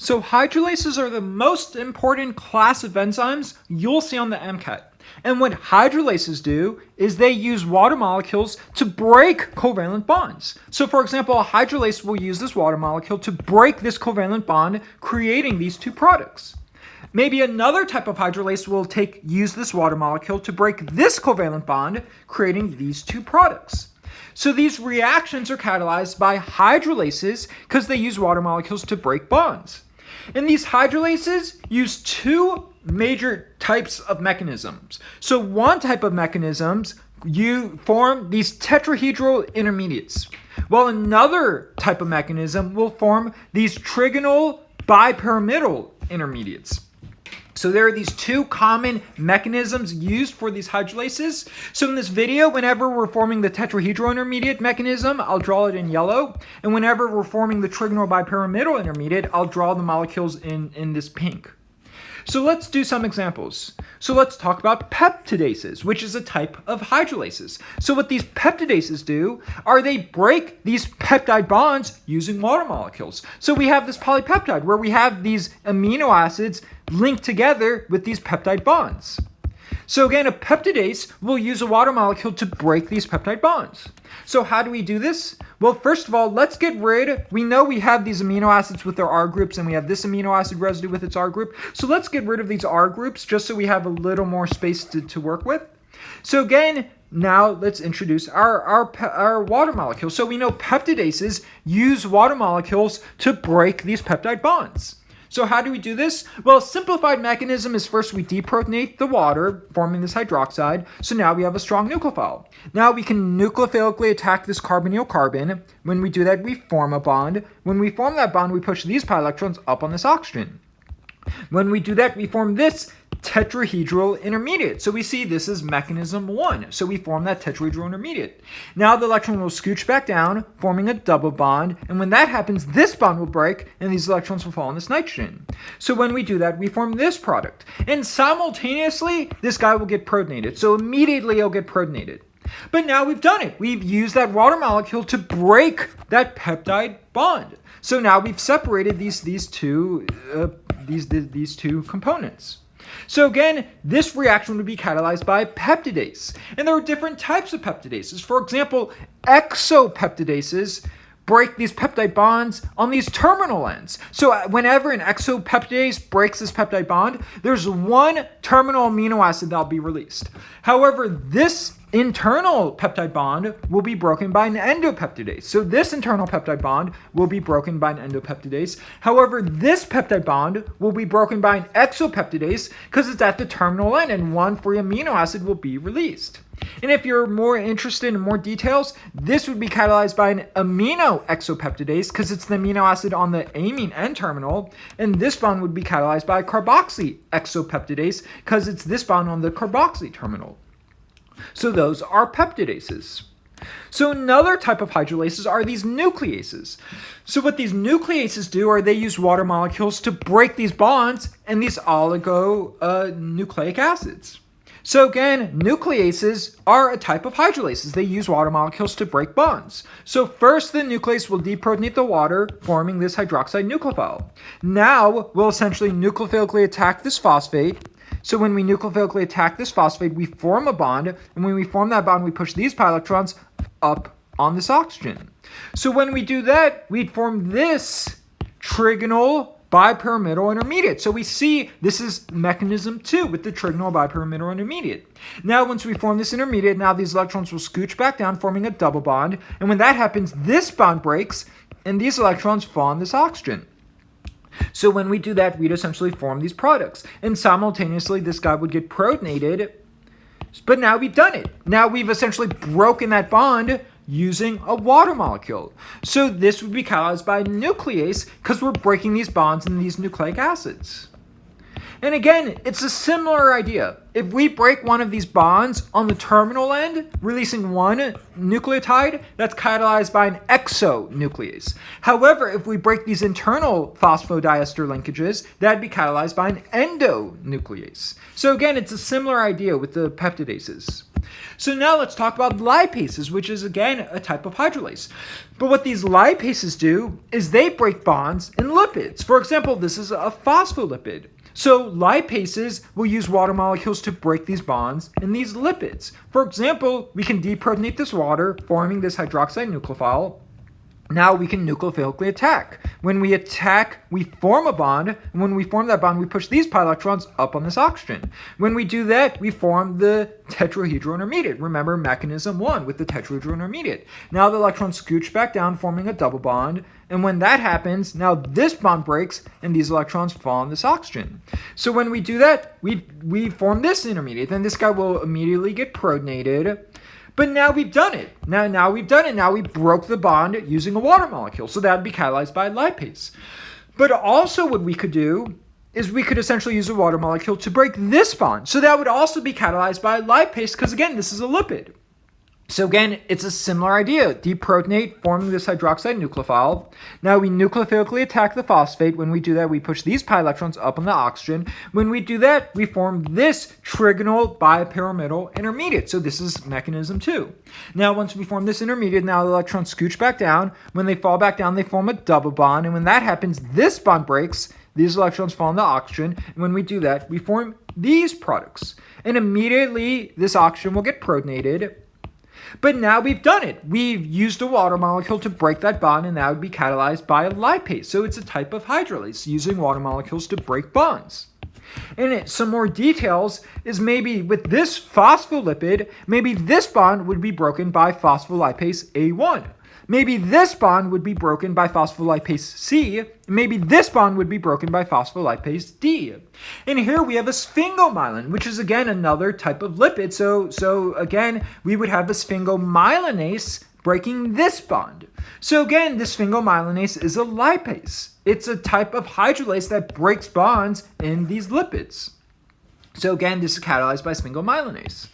So hydrolases are the most important class of enzymes you'll see on the MCAT. And what hydrolases do is they use water molecules to break covalent bonds. So for example, a hydrolase will use this water molecule to break this covalent bond, creating these two products. Maybe another type of hydrolase will take use this water molecule to break this covalent bond, creating these two products. So these reactions are catalyzed by hydrolases because they use water molecules to break bonds. And these hydrolases use two major types of mechanisms. So one type of mechanisms, you form these tetrahedral intermediates, while another type of mechanism will form these trigonal bipyramidal intermediates. So there are these two common mechanisms used for these hydrolases. So in this video, whenever we're forming the tetrahedral intermediate mechanism, I'll draw it in yellow. And whenever we're forming the trigonal bipyramidal intermediate, I'll draw the molecules in, in this pink. So let's do some examples. So let's talk about peptidases, which is a type of hydrolases. So what these peptidases do are they break these peptide bonds using water molecules. So we have this polypeptide where we have these amino acids linked together with these peptide bonds. So again, a peptidase will use a water molecule to break these peptide bonds. So how do we do this? Well, first of all, let's get rid, we know we have these amino acids with their R groups and we have this amino acid residue with its R group. So let's get rid of these R groups just so we have a little more space to, to work with. So again, now let's introduce our, our, our water molecule. So we know peptidases use water molecules to break these peptide bonds. So how do we do this? Well, simplified mechanism is first we deprotonate the water, forming this hydroxide. So now we have a strong nucleophile. Now we can nucleophilically attack this carbonyl carbon. When we do that, we form a bond. When we form that bond, we push these pi electrons up on this oxygen. When we do that, we form this tetrahedral intermediate. So we see this is mechanism one. So we form that tetrahedral intermediate. Now the electron will scooch back down, forming a double bond. And when that happens, this bond will break and these electrons will fall on this nitrogen. So when we do that, we form this product. And simultaneously, this guy will get protonated. So immediately it'll get protonated. But now we've done it. We've used that water molecule to break that peptide bond. So now we've separated these, these, two, uh, these, these two components. So again, this reaction would be catalyzed by peptidase. And there are different types of peptidases. For example, exopeptidases break these peptide bonds on these terminal ends. So uh, whenever an exopeptidase breaks this peptide bond, there's one terminal amino acid that'll be released. However, this internal peptide bond will be broken by an endopeptidase. So this internal peptide bond will be broken by an endopeptidase. However, this peptide bond will be broken by an exopeptidase because it's at the terminal end and one free amino acid will be released. And if you're more interested in more details, this would be catalyzed by an amino exopeptidase because it's the amino acid on the amine N terminal. And this bond would be catalyzed by a carboxy exopeptidase because it's this bond on the carboxy terminal. So those are peptidases. So another type of hydrolases are these nucleases. So what these nucleases do are they use water molecules to break these bonds and these oligonucleic uh, acids. So again, nucleases are a type of hydrolases. They use water molecules to break bonds. So first the nuclease will deprotonate the water, forming this hydroxide nucleophile. Now we'll essentially nucleophilically attack this phosphate so when we nucleophilically attack this phosphate, we form a bond, and when we form that bond, we push these pi electrons up on this oxygen. So when we do that, we'd form this trigonal bipyramidal intermediate. So we see this is mechanism two with the trigonal bipyramidal intermediate. Now, once we form this intermediate, now these electrons will scooch back down, forming a double bond. And when that happens, this bond breaks, and these electrons fall on this oxygen. So when we do that, we'd essentially form these products. And simultaneously, this guy would get protonated. But now we've done it. Now we've essentially broken that bond using a water molecule. So this would be catalyzed by nuclease because we're breaking these bonds in these nucleic acids. And again, it's a similar idea. If we break one of these bonds on the terminal end, releasing one nucleotide, that's catalyzed by an exonuclease. However, if we break these internal phosphodiester linkages, that'd be catalyzed by an endonuclease. So again, it's a similar idea with the peptidases. So now let's talk about lipases, which is again a type of hydrolase. But what these lipases do is they break bonds in lipids. For example, this is a phospholipid. So lipases will use water molecules to break these bonds in these lipids. For example, we can deprotonate this water, forming this hydroxide nucleophile, now we can nucleophilically attack. When we attack, we form a bond, and when we form that bond, we push these pi electrons up on this oxygen. When we do that, we form the tetrahedral intermediate. Remember mechanism one with the tetrahedral intermediate. Now the electrons scooch back down, forming a double bond, and when that happens, now this bond breaks, and these electrons fall on this oxygen. So when we do that, we, we form this intermediate. Then this guy will immediately get protonated, but now we've done it. Now, now we've done it. Now we broke the bond using a water molecule. So that would be catalyzed by lipase. But also what we could do is we could essentially use a water molecule to break this bond. So that would also be catalyzed by lipase because again, this is a lipid. So again, it's a similar idea. Deprotonate, forming this hydroxide nucleophile. Now we nucleophilically attack the phosphate. When we do that, we push these pi electrons up on the oxygen. When we do that, we form this trigonal bipyramidal intermediate. So this is mechanism two. Now once we form this intermediate, now the electrons scooch back down. When they fall back down, they form a double bond. And when that happens, this bond breaks. These electrons fall on the oxygen. And when we do that, we form these products. And immediately, this oxygen will get protonated but now we've done it. We've used a water molecule to break that bond, and that would be catalyzed by a lipase. So it's a type of hydrolase using water molecules to break bonds. And it, some more details is maybe with this phospholipid, maybe this bond would be broken by phospholipase A1. Maybe this bond would be broken by phospholipase C. Maybe this bond would be broken by phospholipase D. And here we have a sphingomyelin, which is again another type of lipid. So, so again, we would have a sphingomyelinase breaking this bond. So again, this sphingomyelinase is a lipase. It's a type of hydrolase that breaks bonds in these lipids. So again, this is catalyzed by sphingomyelinase.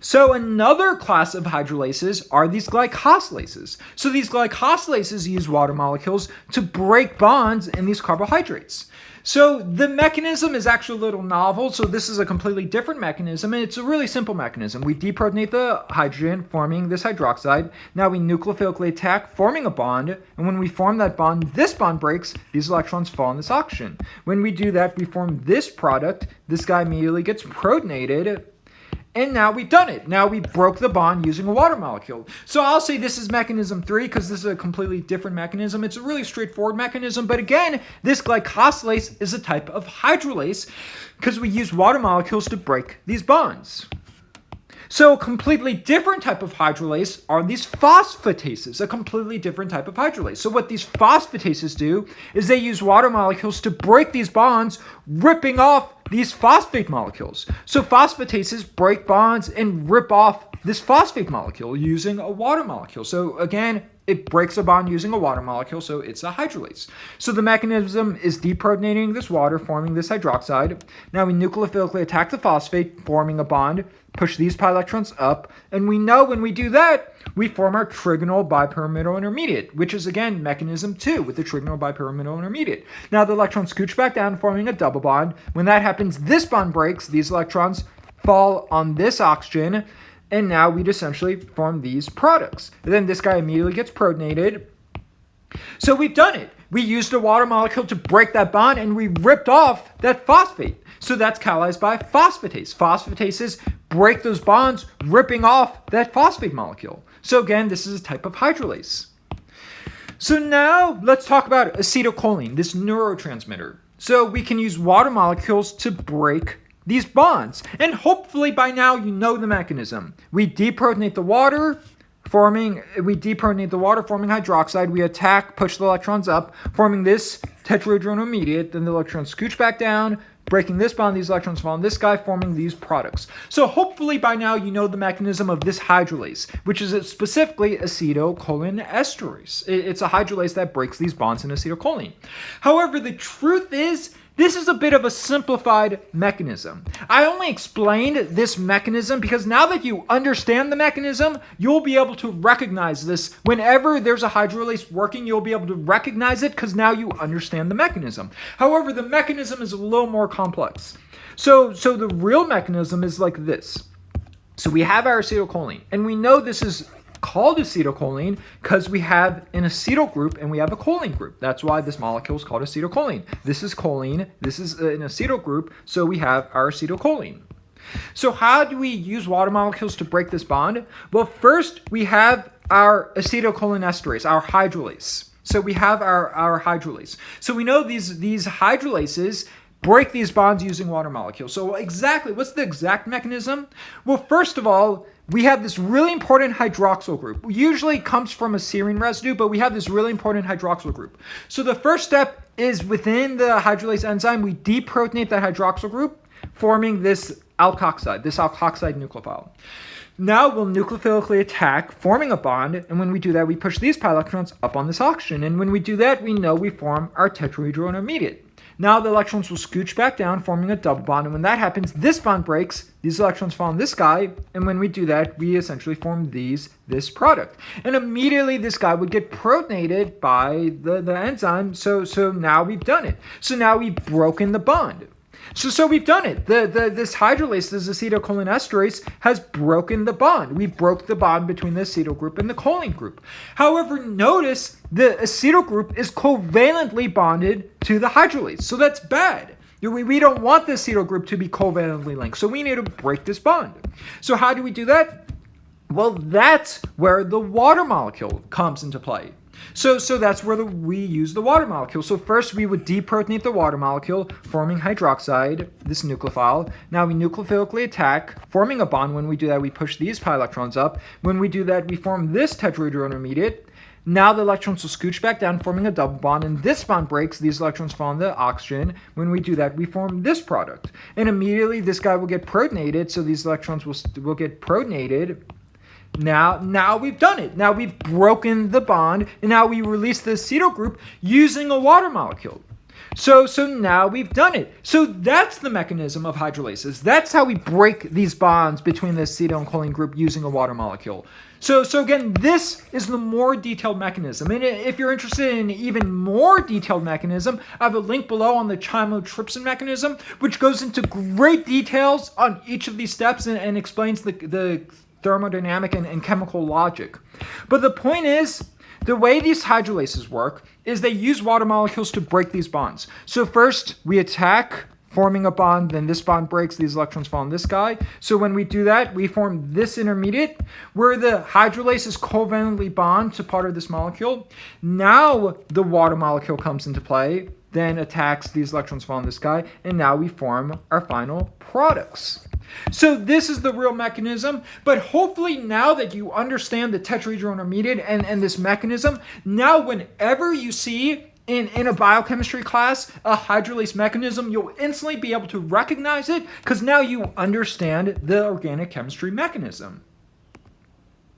So another class of hydrolases are these glycosylases. So these glycosylases use water molecules to break bonds in these carbohydrates. So the mechanism is actually a little novel. So this is a completely different mechanism, and it's a really simple mechanism. We deprotonate the hydrogen, forming this hydroxide. Now we nucleophilically attack, forming a bond. And when we form that bond, this bond breaks. These electrons fall on this oxygen. When we do that, we form this product. This guy immediately gets protonated and now we've done it. Now we broke the bond using a water molecule. So I'll say this is mechanism three because this is a completely different mechanism. It's a really straightforward mechanism. But again, this glycosylase is a type of hydrolase because we use water molecules to break these bonds. So a completely different type of hydrolase are these phosphatases, a completely different type of hydrolase. So what these phosphatases do is they use water molecules to break these bonds, ripping off these phosphate molecules. So phosphatases break bonds and rip off this phosphate molecule using a water molecule. So again, it breaks a bond using a water molecule, so it's a hydrolase. So the mechanism is deprotonating this water, forming this hydroxide. Now we nucleophilically attack the phosphate, forming a bond, push these pi electrons up, and we know when we do that, we form our trigonal bipyramidal intermediate, which is again mechanism two with the trigonal bipyramidal intermediate. Now the electrons scooch back down, forming a double bond. When that happens, this bond breaks, these electrons fall on this oxygen, and now we'd essentially form these products. And then this guy immediately gets protonated. So we've done it. We used a water molecule to break that bond and we ripped off that phosphate. So that's catalyzed by phosphatase. Phosphatases break those bonds, ripping off that phosphate molecule. So again, this is a type of hydrolase. So now let's talk about acetylcholine, this neurotransmitter. So we can use water molecules to break these bonds. And hopefully by now you know the mechanism. We deprotonate the water, forming, we deprotonate the water, forming hydroxide. We attack, push the electrons up, forming this tetrahedral intermediate. Then the electrons scooch back down, breaking this bond, these electrons fall on this guy, forming these products. So hopefully by now you know the mechanism of this hydrolase, which is specifically acetylcholine acetylcholinesterase. It's a hydrolase that breaks these bonds in acetylcholine. However, the truth is This is a bit of a simplified mechanism. I only explained this mechanism because now that you understand the mechanism, you'll be able to recognize this. Whenever there's a hydrolase working, you'll be able to recognize it because now you understand the mechanism. However, the mechanism is a little more complex. So, so the real mechanism is like this. So we have our acetylcholine, and we know this is called acetylcholine because we have an acetyl group and we have a choline group. That's why this molecule is called acetylcholine. This is choline, this is uh, an acetyl group, so we have our acetylcholine. So how do we use water molecules to break this bond? Well, first we have our acetylcholinesterase, our hydrolase. So we have our, our hydrolase. So we know these, these hydrolases break these bonds using water molecules. So exactly, what's the exact mechanism? Well, first of all, we have this really important hydroxyl group. Usually it comes from a serine residue, but we have this really important hydroxyl group. So the first step is within the hydrolase enzyme, we deprotonate that hydroxyl group, forming this alkoxide, this alkoxide nucleophile. Now we'll nucleophilically attack, forming a bond, and when we do that, we push these pi electrons up on this oxygen, and when we do that, we know we form our tetrahedral intermediate. Now the electrons will scooch back down, forming a double bond. And when that happens, this bond breaks, these electrons fall on this guy. And when we do that, we essentially form these, this product. And immediately this guy would get protonated by the, the enzyme. So, so now we've done it. So now we've broken the bond. So, so we've done it. The, the, this hydrolase, this acetylcholinesterase, has broken the bond. We broke the bond between the acetyl group and the choline group. However, notice the acetyl group is covalently bonded to the hydrolase. So that's bad. We, we don't want the acetyl group to be covalently linked. So we need to break this bond. So how do we do that? Well, that's where the water molecule comes into play. So, so that's where the, we use the water molecule. So first we would deprotonate the water molecule, forming hydroxide, this nucleophile. Now we nucleophilically attack, forming a bond. When we do that, we push these pi electrons up. When we do that, we form this tetrahedral intermediate. Now the electrons will scooch back down, forming a double bond, and this bond breaks. These electrons fall on the oxygen. When we do that, we form this product. And immediately this guy will get protonated, so these electrons will, will get protonated now, now we've done it. Now we've broken the bond, and now we release the acetyl group using a water molecule. So, so now we've done it. So that's the mechanism of hydrolases. That's how we break these bonds between the acetyl and choline group using a water molecule. So, so again, this is the more detailed mechanism. And if you're interested in even more detailed mechanism, I have a link below on the chymotrypsin mechanism, which goes into great details on each of these steps and, and explains the, the thermodynamic and, and chemical logic. But the point is, the way these hydrolases work is they use water molecules to break these bonds. So first we attack forming a bond, then this bond breaks, these electrons fall on this guy. So when we do that, we form this intermediate where the hydrolases covalently bond to part of this molecule. Now the water molecule comes into play, then attacks, these electrons fall on this guy, and now we form our final products. So this is the real mechanism, but hopefully now that you understand the tetrahedral intermediate and, and this mechanism, now whenever you see in, in a biochemistry class a hydrolase mechanism, you'll instantly be able to recognize it because now you understand the organic chemistry mechanism.